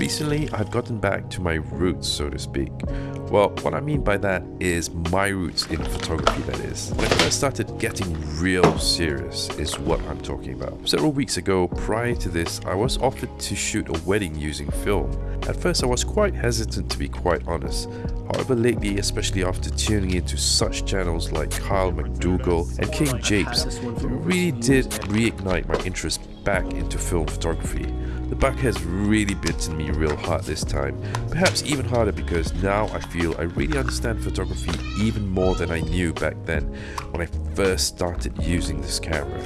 Recently, I've gotten back to my roots, so to speak. Well, what I mean by that is my roots in photography, that is. When I first started getting real serious is what I'm talking about. Several weeks ago, prior to this, I was offered to shoot a wedding using film. At first, I was quite hesitant to be quite honest. However, lately, especially after tuning into such channels like Kyle McDougall and King Japes, it really did reignite my interest back into film photography. The back has really bitten me real hard this time, perhaps even harder because now I feel I really understand photography even more than I knew back then when I first started using this camera.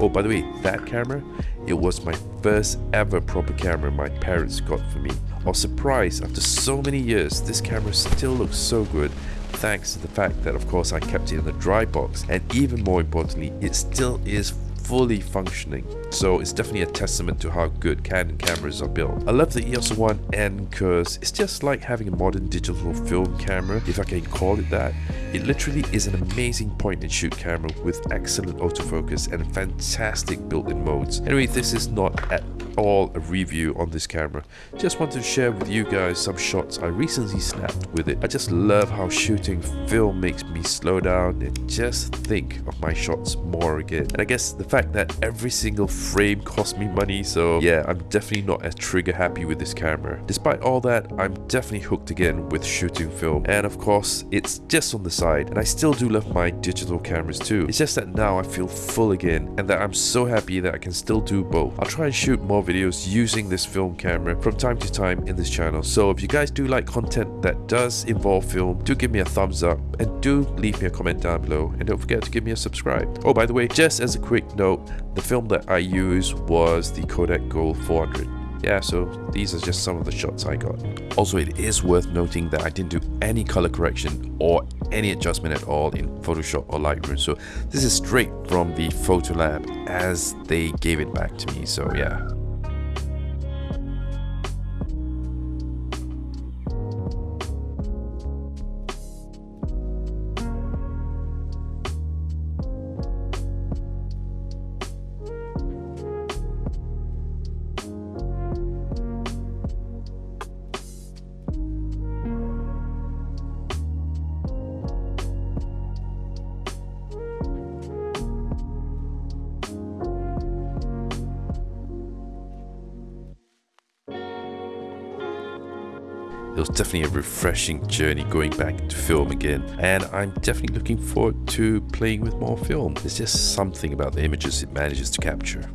Oh, by the way, that camera, it was my first ever proper camera my parents got for me. I was surprised after so many years, this camera still looks so good thanks to the fact that of course I kept it in a dry box and even more importantly, it still is fully functioning. So it's definitely a testament to how good Canon cameras are built. I love the EOS 1N because it's just like having a modern digital film camera, if I can call it that. It literally is an amazing point and shoot camera with excellent autofocus and fantastic built-in modes. Anyway, this is not at all a review on this camera. Just wanted to share with you guys some shots I recently snapped with it. I just love how shooting film makes me slow down and just think of my shots more again. And I guess the fact that every single frame cost me money, so yeah, I'm definitely not as trigger happy with this camera. Despite all that, I'm definitely hooked again with shooting film. And of course, it's just on the side. And I still do love my digital cameras too. It's just that now I feel full again and that I'm so happy that I can still do both. I'll try and shoot more videos using this film camera from time to time in this channel. So if you guys do like content that does involve film, do give me a thumbs up and do leave me a comment down below and don't forget to give me a subscribe. Oh, by the way, just as a quick note, the film that I used was the Kodak Gold 400 yeah, so these are just some of the shots I got. Also, it is worth noting that I didn't do any color correction or any adjustment at all in Photoshop or Lightroom. So this is straight from the Photolab as they gave it back to me. So yeah, It was definitely a refreshing journey going back to film again, and I'm definitely looking forward to playing with more film. There's just something about the images it manages to capture.